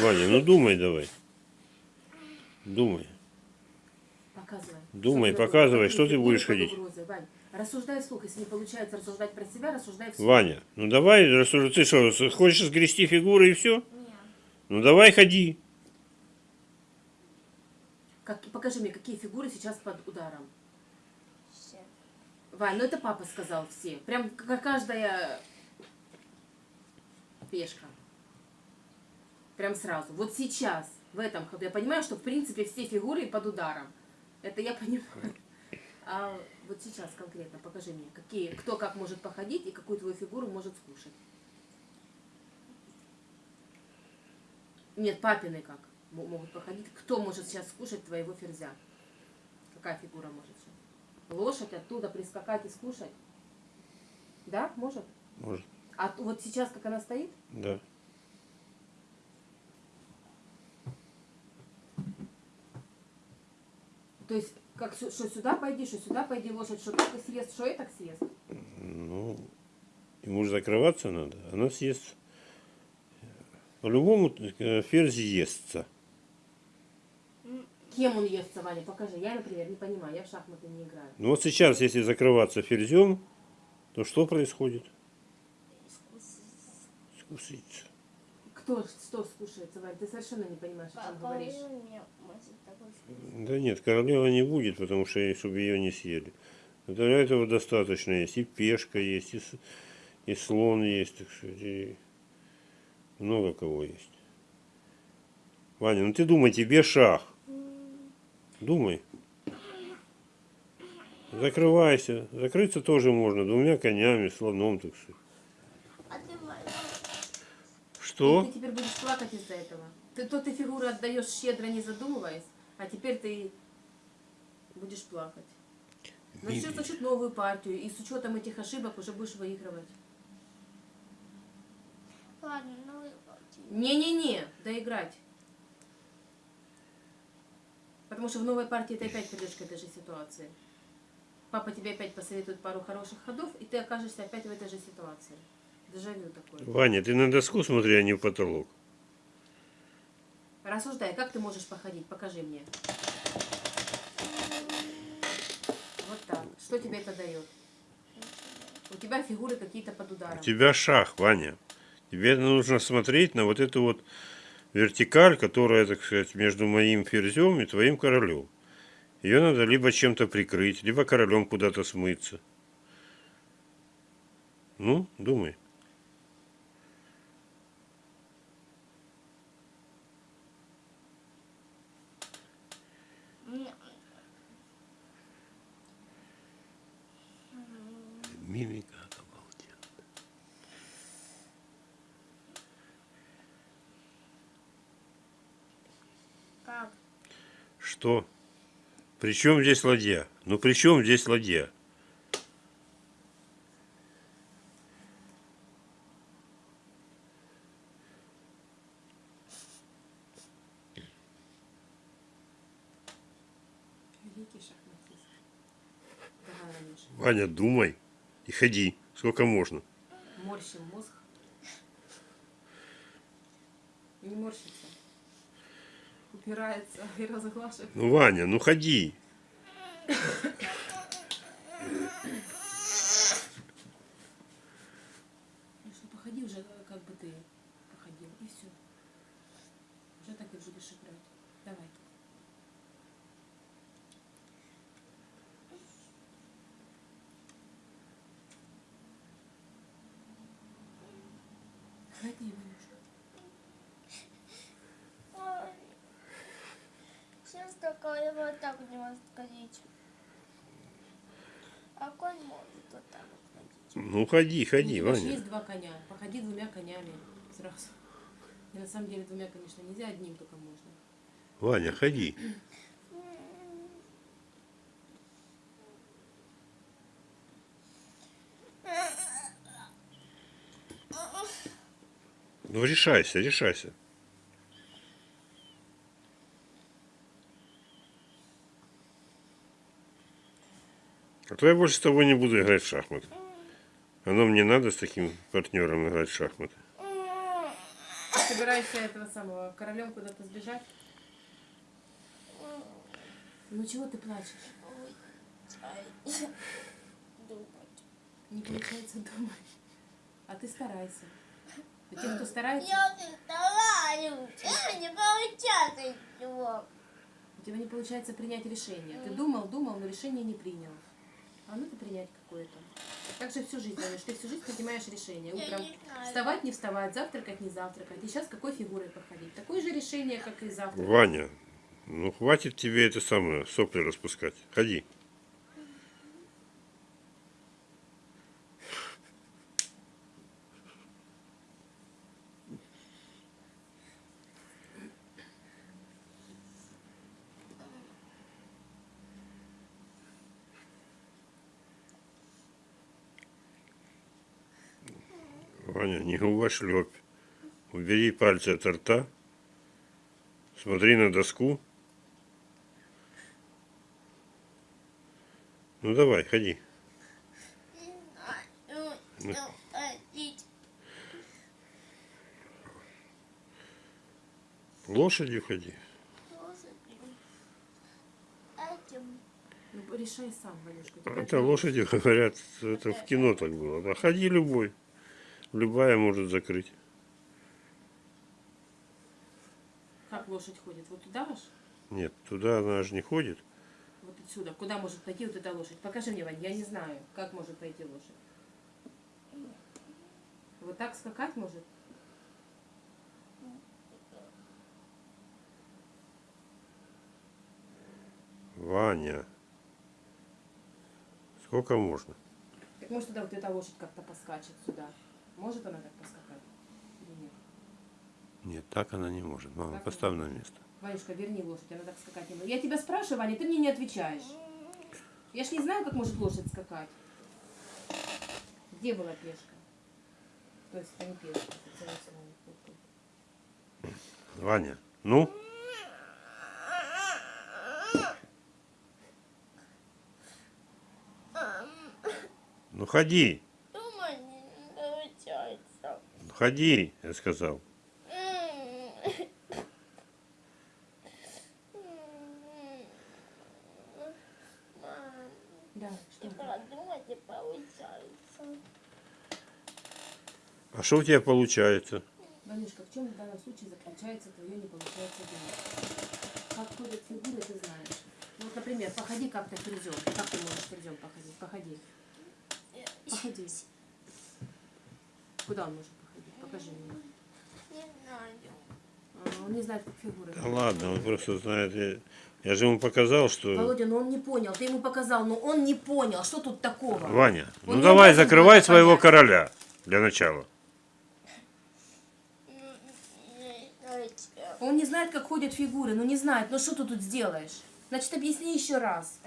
Ваня, ну думай давай. Думай. Показывай. Думай, Что ты показывай, что ты будешь ходить. Вань, рассуждай вслух. Если не получается рассуждать про себя, рассуждай вслух. Ваня, ну давай, рассуждай. Ты что, хочешь сгрести фигуры и все? Нет. Ну давай ходи. Как, покажи мне, какие фигуры сейчас под ударом. Все. Вань, ну это папа сказал все. Прям как каждая пешка. Прям сразу. Вот сейчас, в этом ходу. Я понимаю, что в принципе все фигуры под ударом. Это я понимаю. А вот сейчас конкретно покажи мне, какие, кто как может походить и какую твою фигуру может скушать. Нет, папины как мо- могут походить. Кто может сейчас скушать твоего ферзя? Какая фигура может сейчас? Лошадь оттуда прискакать и скушать? Да, может? Может, А вот сейчас, как она стоит, да. То есть, как что сюда пойди, что сюда пойди, лошадь, что так и съест, что и так съест. Ну, ему же закрываться надо. Она съест. По-любому э, ферзь естся. Кем он естся, Ваня? Покажи. Я, например, не понимаю, я в шахматы не играю. Ну вот сейчас, если закрываться ферзем, то что происходит? Скуситься. Кто что скушается, Вань? Ты совершенно не понимаешь, о чем Папа говоришь. Да нет, королева не будет, потому что чтобы ее не съели. Для этого достаточно есть. И пешка есть, и, и слон есть, так сказать, и много кого есть. Ваня, ну ты думай, тебе шах. Думай. Закрывайся. Закрыться тоже можно. Двумя конями, слоном, так сказать. Ты моя. И Что? ты теперь будешь плакать из-за этого. Ты то ты фигуры отдаешь щедро, не задумываясь, а теперь ты будешь плакать. Начнешь начать новую партию, и с учетом этих ошибок уже будешь выигрывать. Ладно, ну выпалти. Не-не-не, доиграть. Потому что в новой партии ты опять придешь к этой же ситуации. Папа тебе опять посоветует пару хороших ходов, и ты окажешься опять в этой же ситуации. Дежавю такое. Ваня, ты на доску смотри, а не в потолок. Рассуждай, как ты можешь походить? Покажи мне. Вот так. Что тебе это дает? У тебя фигуры какие-то под ударом. У тебя шах, Ваня. Тебе нужно смотреть на вот эту вот вертикаль, которая, так сказать, между моим ферзем и твоим королем. Ее надо либо чем-то прикрыть, либо королем куда-то смыться. Ну, думай. Мне- Мимика обалденная. Как? Что? При чем здесь ладья? Ну при чем здесь ладья? Ваня, думай и ходи, сколько можно. Морщим мозг. Не морщится. Упирается и разглашивает. Ну, Ваня, ну ходи. Ну что, походи уже, как бы ты походил, и все. Уже так и будешь играть. Давай. Ходи, Ванюшка. Ой. Сейчас такая вот так не может ходить. А конь может вот так вот ходить. Ну ходи, ходи, У тебя же Ваня. есть два коня. Походи двумя конями сразу. И на самом деле двумя, конечно, нельзя, одним только можно. Ваня, ходи. Ну решайся, решайся. А то я больше с тобой не буду играть в шахматы. Оно мне надо с таким партнером играть в шахматы. собираешься этого самого королем куда-то сбежать? Ну чего ты плачешь? Не получается думать. А ты старайся. У тех, кто старается, Я не стараюсь. Я не получается ничего. у тебя не получается принять решение. Ты думал, думал, но решение не принял. А надо принять какое-то. Так же всю жизнь, Ванюш, ты всю жизнь принимаешь решение. Утром вставать, не вставать, завтракать, не завтракать. И сейчас какой фигурой походить? Такое же решение, как и завтра. Ваня, ну хватит тебе это самое, сопли распускать. Ходи. Ваня, не губошлепь. Убери пальцы от рта. Смотри на доску. Ну давай, ходи. Ходить. Лошадью ходи. Ну, решай сам, Валюшка. Это лошади говорят, это в кино так было. Да ходи любой. Любая может закрыть. Как лошадь ходит? Вот туда аж? Нет, туда она же не ходит. Вот отсюда. Куда может пойти вот эта лошадь? Покажи мне, Вань, я не знаю, как может пойти лошадь. Вот так скакать может? Ваня. Сколько можно? Так может тогда вот эта лошадь как-то поскачет сюда? Может она так поскакать? Или нет? Нет, так она не может. Мама, Так поставь на место. Ванюшка, верни лошадь, она так скакать не может. Я тебя спрашиваю, Ваня, ты мне не отвечаешь. Я ж не знаю, как может лошадь скакать. Где была пешка? То есть это не пешка, это слово. Ваня, ну? Ну ходи, получается. ходи, я сказал. Да, что? А что у тебя получается? Ванюшка, в чем в данном случае заключается твое не получается думать? Как ходят фигуры, ты знаешь. Вот, например, походи как-то ферзем. Как ты можешь ферзем походить? Походи. Походи. Куда он может? Покажи мне. Не знаю. А, Он не знает, как фигуры. Да ладно, он просто знает. Я, я же ему показал, что... Володя, ну он не понял. Ты ему показал, но он не понял. Что тут такого? Ваня, Он ну давай закрывай своего понять. короля для начала. Он не знает, как ходят фигуры. Ну не знает. Ну что ты тут сделаешь? Значит, объясни еще раз.